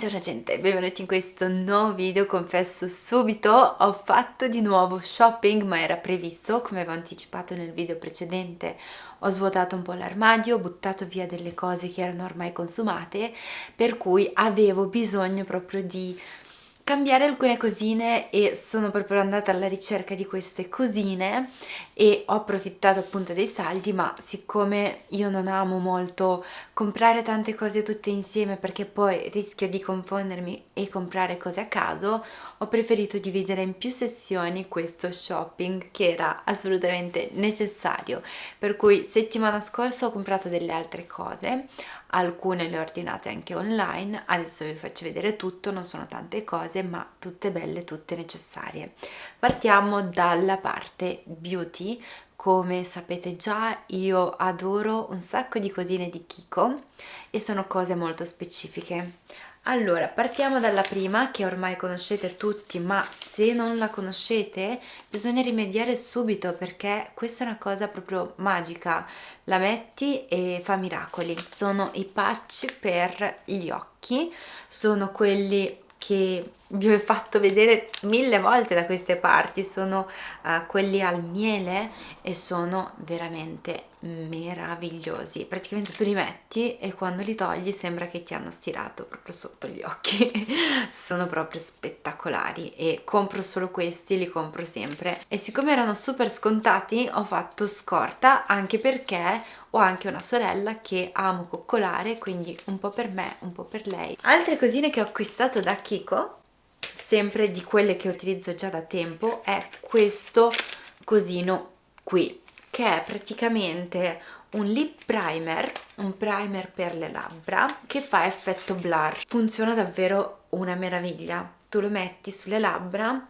Buongiorno gente, benvenuti in questo nuovo video, confesso subito, ho fatto di nuovo shopping ma era previsto, come avevo anticipato nel video precedente, ho svuotato un po' l'armadio, ho buttato via delle cose che erano ormai consumate, per cui avevo bisogno proprio di cambiare alcune cosine e sono proprio andata alla ricerca di queste cosine e ho approfittato appunto dei saldi ma siccome io non amo molto comprare tante cose tutte insieme perché poi rischio di confondermi e comprare cose a caso ho preferito dividere in più sessioni questo shopping che era assolutamente necessario. Per cui settimana scorsa ho comprato delle altre cose alcune le ho ordinate anche online adesso vi faccio vedere tutto non sono tante cose ma tutte belle tutte necessarie. Partiamo dalla parte beauty come sapete già io adoro un sacco di cosine di Kiko e sono cose molto specifiche. Allora partiamo dalla prima che ormai conoscete tutti ma se non la conoscete bisogna rimediare subito perché questa è una cosa proprio magica. La metti e fa miracoli. Sono i patch per gli occhi sono quelli che vi ho fatto vedere mille volte da queste parti sono uh, quelli al miele e sono veramente meravigliosi. Praticamente tu li metti e quando li togli sembra che ti hanno stirato proprio sotto gli occhi. Sono proprio spettacolari e compro solo questi li compro sempre. E siccome erano super scontati ho fatto scorta anche perché ho anche una sorella che amo coccolare quindi un po' per me un po' per lei. Altre cosine che ho acquistato da Kiko sempre di quelle che utilizzo già da tempo è questo cosino qui che è praticamente un lip primer, un primer per le labbra che fa effetto blur. Funziona davvero una meraviglia. Tu lo metti sulle labbra,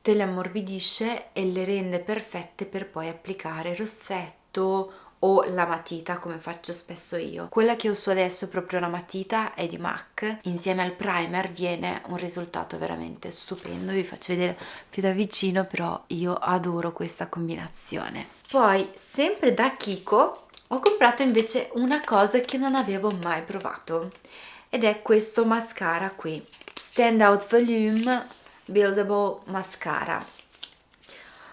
te le ammorbidisce e le rende perfette per poi applicare rossetto o la matita come faccio spesso io. Quella che uso adesso proprio la matita è di MAC. Insieme al primer viene un risultato veramente stupendo. Vi faccio vedere più da vicino però io adoro questa combinazione. Poi sempre da Kiko ho comprato invece una cosa che non avevo mai provato. Ed è questo mascara qui. Stand Out Volume Buildable Mascara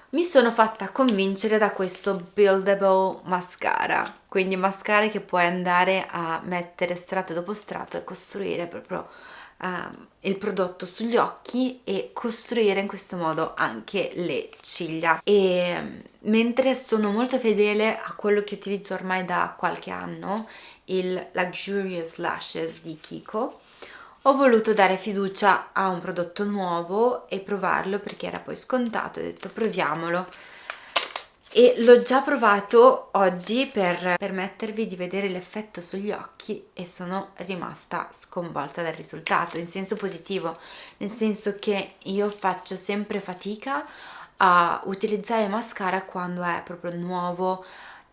mi sono fatta convincere da questo buildable mascara. Quindi mascara che puoi andare a mettere strato dopo strato e costruire proprio uh, il prodotto sugli occhi e costruire in questo modo anche le ciglia. E mentre sono molto fedele a quello che utilizzo ormai da qualche anno il Luxurious Lashes di Kiko ho voluto dare fiducia a un prodotto nuovo e provarlo perché era poi scontato ho detto proviamolo e l'ho già provato oggi per permettervi di vedere l'effetto sugli occhi e sono rimasta sconvolta dal risultato in senso positivo nel senso che io faccio sempre fatica a utilizzare mascara quando è proprio nuovo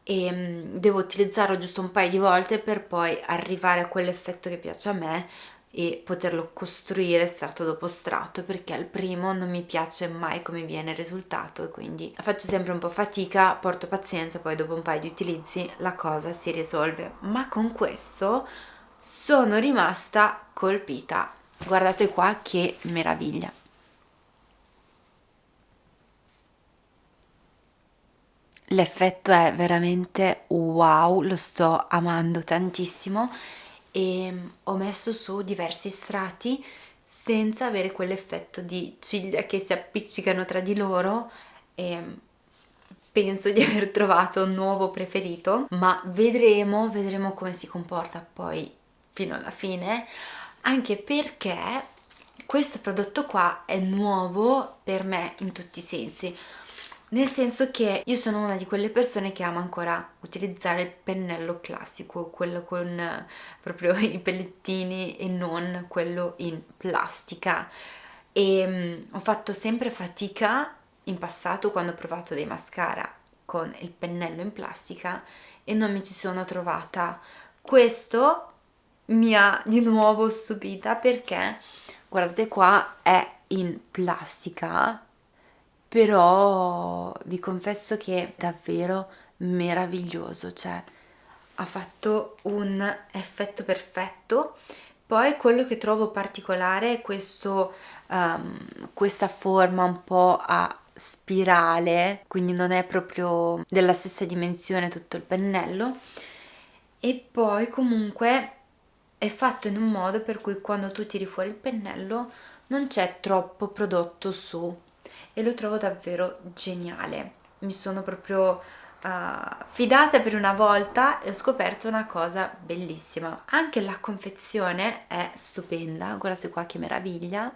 e mm, devo utilizzarlo giusto un paio di volte per poi arrivare a quell'effetto che piace a me e poterlo costruire strato dopo strato perché al primo non mi piace mai come viene il risultato e quindi faccio sempre un po' fatica, porto pazienza, poi dopo un paio di utilizzi la cosa si risolve. Ma con questo sono rimasta colpita. Guardate qua che meraviglia. L'effetto è veramente wow, lo sto amando tantissimo e ho messo su diversi strati senza avere quell'effetto di ciglia che si appiccicano tra di loro e penso di aver trovato un nuovo preferito ma vedremo, vedremo come si comporta poi fino alla fine anche perché questo prodotto qua è nuovo per me in tutti i sensi nel senso che io sono una di quelle persone che ama ancora utilizzare il pennello classico, quello con eh, proprio i pellettini e non quello in plastica. E um, ho fatto sempre fatica in passato quando ho provato dei mascara con il pennello in plastica e non mi ci sono trovata. Questo mi ha di nuovo stupita perché guardate qua è in plastica però vi confesso che è davvero meraviglioso, cioè ha fatto un effetto perfetto. Poi quello che trovo particolare è questo, um, questa forma un po' a spirale, quindi non è proprio della stessa dimensione tutto il pennello. E poi comunque è fatto in un modo per cui quando tu tiri fuori il pennello non c'è troppo prodotto su e lo trovo davvero geniale mi sono proprio uh, fidata per una volta e ho scoperto una cosa bellissima anche la confezione è stupenda guardate qua che meraviglia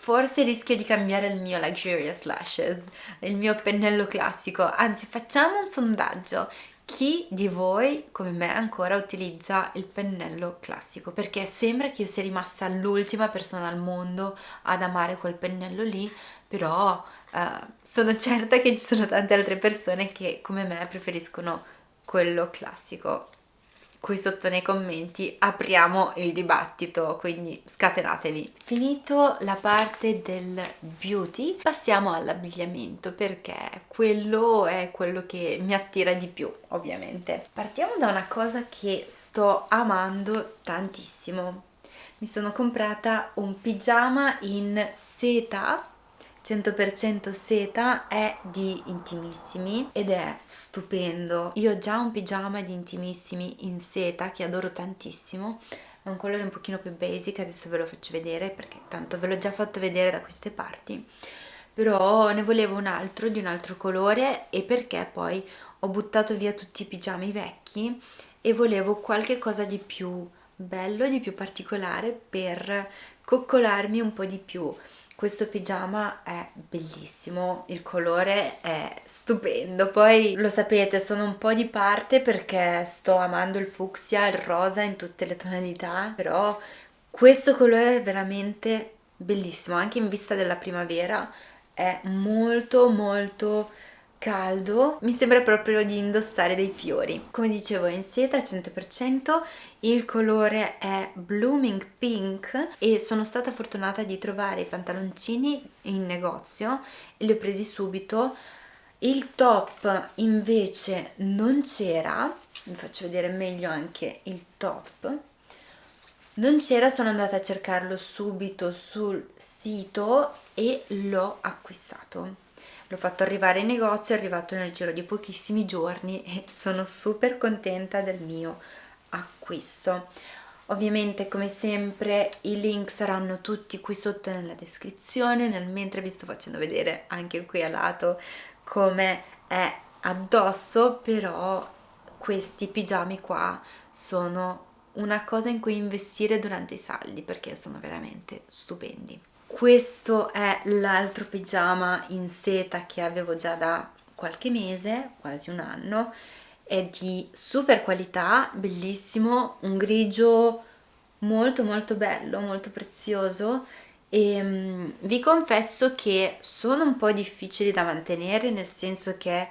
Forse rischio di cambiare il mio Luxurious Lashes, il mio pennello classico, anzi facciamo un sondaggio. Chi di voi, come me, ancora utilizza il pennello classico? Perché sembra che io sia rimasta l'ultima persona al mondo ad amare quel pennello lì, però uh, sono certa che ci sono tante altre persone che, come me, preferiscono quello classico qui sotto nei commenti apriamo il dibattito, quindi scatenatevi. Finito la parte del beauty, passiamo all'abbigliamento perché quello è quello che mi attira di più, ovviamente. Partiamo da una cosa che sto amando tantissimo. Mi sono comprata un pigiama in seta 100% seta è di Intimissimi ed è stupendo. Io ho già un pigiama di Intimissimi in seta che adoro tantissimo, è un colore un pochino più basic, adesso ve lo faccio vedere perché tanto ve l'ho già fatto vedere da queste parti. Però ne volevo un altro di un altro colore e perché poi ho buttato via tutti i pigiami vecchi e volevo qualche cosa di più bello, di più particolare per coccolarmi un po' di più questo pigiama è bellissimo, il colore è stupendo, poi lo sapete sono un po' di parte perché sto amando il fucsia, il rosa in tutte le tonalità, però questo colore è veramente bellissimo, anche in vista della primavera è molto molto caldo mi sembra proprio di indossare dei fiori. Come dicevo è in seta 100% il colore è blooming pink e sono stata fortunata di trovare i pantaloncini in negozio e li ho presi subito. Il top invece non c'era vi faccio vedere meglio anche il top. Non c'era sono andata a cercarlo subito sul sito e l'ho acquistato l'ho fatto arrivare in negozio, è arrivato nel giro di pochissimi giorni e sono super contenta del mio acquisto. Ovviamente come sempre i link saranno tutti qui sotto nella descrizione, nel mentre vi sto facendo vedere anche qui a lato come è addosso, però questi pigiami qua sono una cosa in cui investire durante i saldi perché sono veramente stupendi questo è l'altro pigiama in seta che avevo già da qualche mese, quasi un anno. È di super qualità, bellissimo, un grigio molto molto bello, molto prezioso. E um, vi confesso che sono un po' difficili da mantenere nel senso che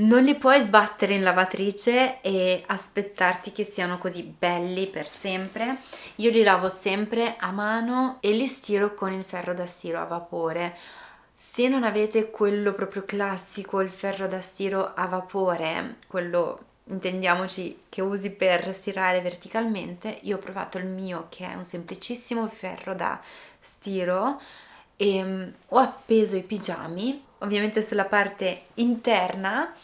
non li puoi sbattere in lavatrice e aspettarti che siano così belli per sempre. Io li lavo sempre a mano e li stiro con il ferro da stiro a vapore. Se non avete quello proprio classico il ferro da stiro a vapore quello intendiamoci che usi per stirare verticalmente io ho provato il mio che è un semplicissimo ferro da stiro e um, ho appeso i pigiami ovviamente sulla parte interna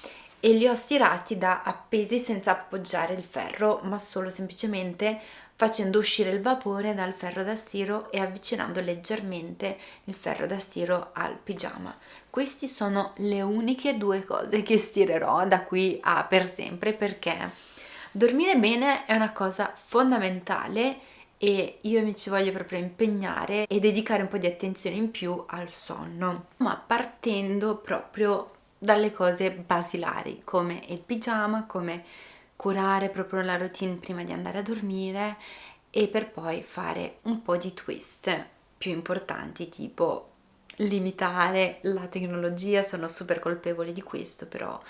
e li ho stirati da appesi senza appoggiare il ferro ma solo semplicemente facendo uscire il vapore dal ferro da stiro e avvicinando leggermente il ferro da stiro al pigiama. Queste sono le uniche due cose che stirerò da qui a per sempre perché dormire bene è una cosa fondamentale e io mi ci voglio proprio impegnare e dedicare un po' di attenzione in più al sonno ma partendo proprio dalle cose basilari come il pigiama, come curare proprio la routine prima di andare a dormire e per poi fare un po' di twist più importanti tipo limitare la tecnologia, sono super colpevole di questo però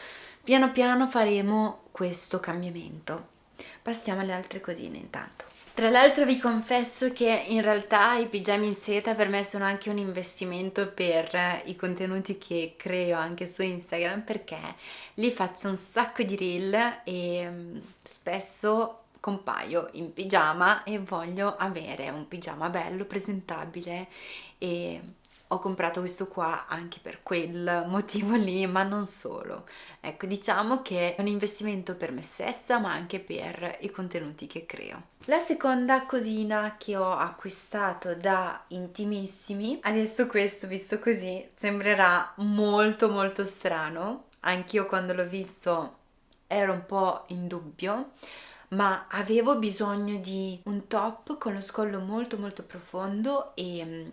piano piano faremo questo cambiamento. Passiamo alle altre cosine intanto. Tra l'altro vi confesso che in realtà i pigiami in seta per me sono anche un investimento per i contenuti che creo anche su Instagram perché lì faccio un sacco di reel e mm, spesso compaio in pigiama e voglio avere un pigiama bello, presentabile e ho comprato questo qua anche per quel motivo lì, ma non solo. Ecco, diciamo che è un investimento per me stessa, ma anche per i contenuti che creo. La seconda cosina che ho acquistato da intimissimi, adesso questo visto così sembrerà molto molto strano, anch'io quando l'ho visto ero un po' in dubbio, ma avevo bisogno di un top con lo scollo molto molto profondo e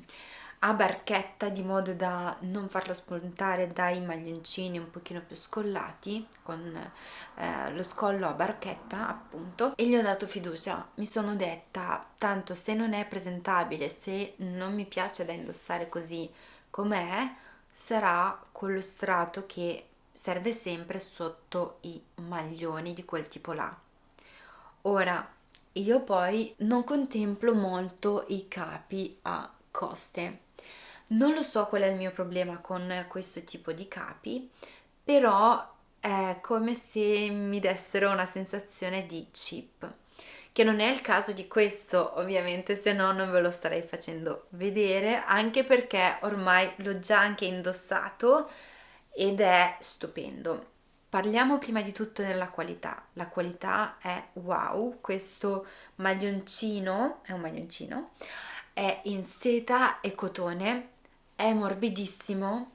a barchetta di modo da non farlo spuntare dai maglioncini un pochino più scollati con eh, lo scollo a barchetta appunto e gli ho dato fiducia. Mi sono detta tanto se non è presentabile se non mi piace da indossare così com'è sarà quello strato che serve sempre sotto i maglioni di quel tipo là. Ora io poi non contemplo molto i capi a coste non lo so qual è il mio problema con questo tipo di capi, però è come se mi dessero una sensazione di chip, che non è il caso di questo ovviamente, se no non ve lo starei facendo vedere, anche perché ormai l'ho già anche indossato ed è stupendo. Parliamo prima di tutto della qualità. La qualità è wow, questo maglioncino, è un maglioncino, è in seta e cotone è morbidissimo,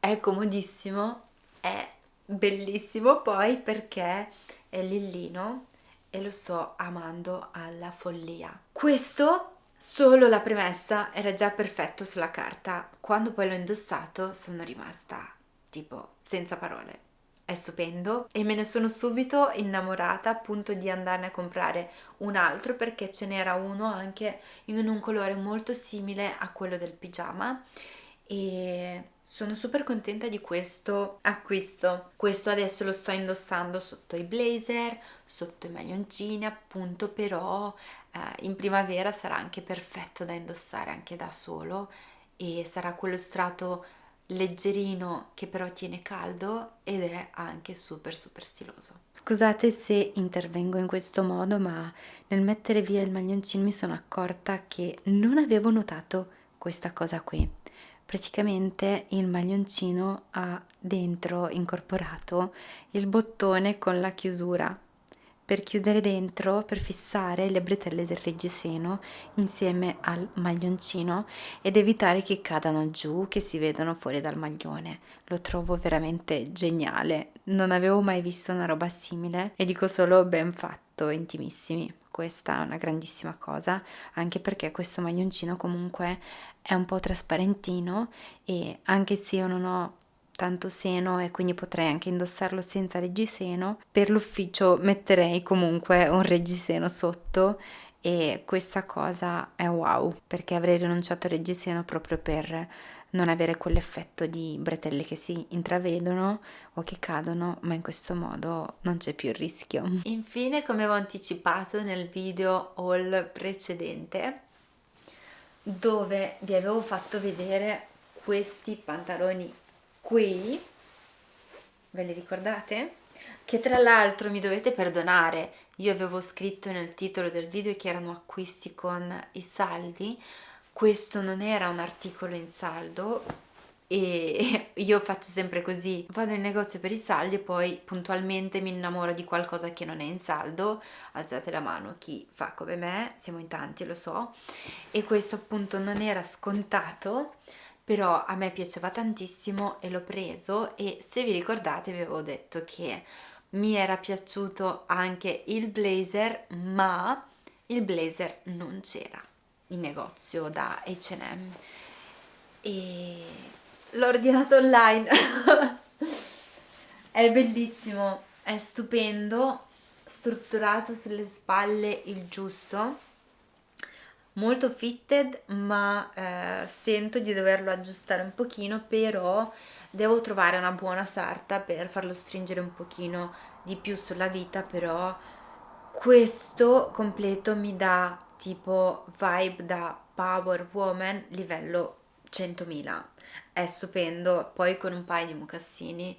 è comodissimo, è bellissimo poi perché è lillino e lo sto amando alla follia. Questo solo la premessa era già perfetto sulla carta, quando poi l'ho indossato sono rimasta tipo senza parole. È stupendo e me ne sono subito innamorata appunto di andarne a comprare un altro perché ce n'era uno anche in un colore molto simile a quello del pigiama e sono super contenta di questo acquisto. Questo adesso lo sto indossando sotto i blazer, sotto i maglioncini, appunto, però eh, in primavera sarà anche perfetto da indossare anche da solo e sarà quello strato leggerino che però tiene caldo ed è anche super super stiloso. Scusate se intervengo in questo modo, ma nel mettere via il maglioncino mi sono accorta che non avevo notato questa cosa qui praticamente il maglioncino ha dentro incorporato il bottone con la chiusura per chiudere dentro, per fissare le bretelle del reggiseno insieme al maglioncino ed evitare che cadano giù, che si vedano fuori dal maglione. Lo trovo veramente geniale, non avevo mai visto una roba simile e dico solo ben fatto, intimissimi. Questa è una grandissima cosa, anche perché questo maglioncino comunque è un po' trasparentino e anche se io non ho tanto seno e quindi potrei anche indossarlo senza reggiseno, per l'ufficio metterei comunque un reggiseno sotto e questa cosa è wow perché avrei rinunciato al reggiseno proprio per non avere quell'effetto di bretelle che si intravedono o che cadono ma in questo modo non c'è più il rischio. Infine come avevo anticipato nel video haul precedente dove vi avevo fatto vedere questi pantaloni qui ve li ricordate? che tra l'altro mi dovete perdonare io avevo scritto nel titolo del video che erano acquisti con i saldi questo non era un articolo in saldo e io faccio sempre così vado in negozio per i saldi e poi puntualmente mi innamoro di qualcosa che non è in saldo alzate la mano chi fa come me siamo in tanti lo so e questo appunto non era scontato però a me piaceva tantissimo e l'ho preso e se vi ricordate vi avevo detto che mi era piaciuto anche il blazer ma il blazer non c'era in negozio da H&M. E l'ho ordinato online. È bellissimo è stupendo strutturato sulle spalle il giusto molto fitted ma eh, sento di doverlo aggiustare un pochino però devo trovare una buona sarta per farlo stringere un pochino di più sulla vita però questo completo mi dà tipo vibe da power woman livello 100.000 è stupendo. Poi con un paio di mocassini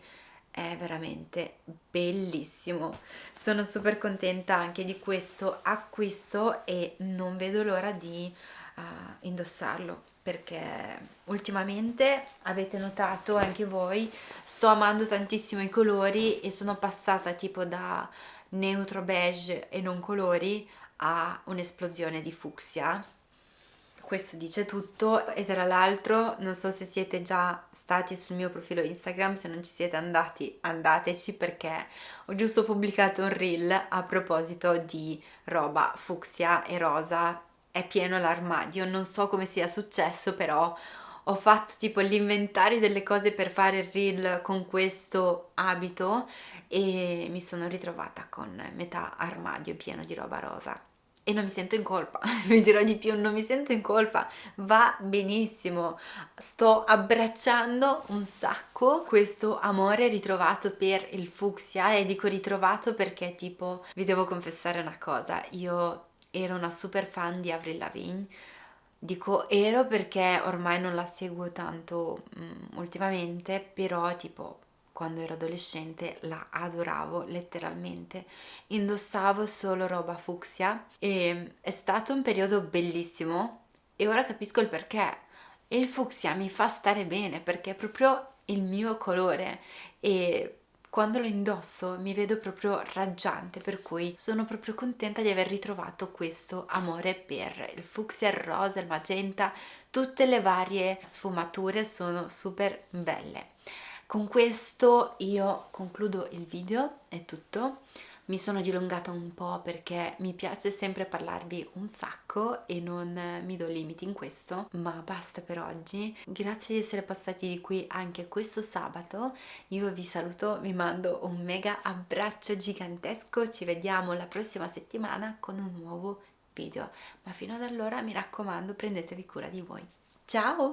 è veramente bellissimo. Sono super contenta anche di questo acquisto e non vedo l'ora di uh, indossarlo perché ultimamente avete notato anche voi sto amando tantissimo i colori e sono passata tipo da neutro beige e non colori a un'esplosione di fucsia questo dice tutto e tra l'altro non so se siete già stati sul mio profilo Instagram, se non ci siete andati andateci perché ho giusto pubblicato un reel a proposito di roba fucsia e rosa, è pieno l'armadio, non so come sia successo però ho fatto tipo l'inventario delle cose per fare il reel con questo abito e mi sono ritrovata con metà armadio pieno di roba rosa e non mi sento in colpa, vi dirò di più, non mi sento in colpa, va benissimo, sto abbracciando un sacco questo amore ritrovato per il fucsia e dico ritrovato perché tipo vi devo confessare una cosa, io ero una super fan di Avril Lavigne, dico ero perché ormai non la seguo tanto um, ultimamente, però tipo quando ero adolescente la adoravo letteralmente. Indossavo solo roba fucsia e è stato un periodo bellissimo e ora capisco il perché. Il fucsia mi fa stare bene perché è proprio il mio colore e quando lo indosso mi vedo proprio raggiante per cui sono proprio contenta di aver ritrovato questo amore per il fucsia, il rosa, il magenta. Tutte le varie sfumature sono super belle con questo io concludo il video, è tutto. Mi sono dilungata un po' perché mi piace sempre parlarvi un sacco e non mi do limiti in questo, ma basta per oggi. Grazie di essere passati di qui anche questo sabato. Io vi saluto, vi mando un mega abbraccio gigantesco. Ci vediamo la prossima settimana con un nuovo video. Ma fino ad allora mi raccomando prendetevi cura di voi. Ciao!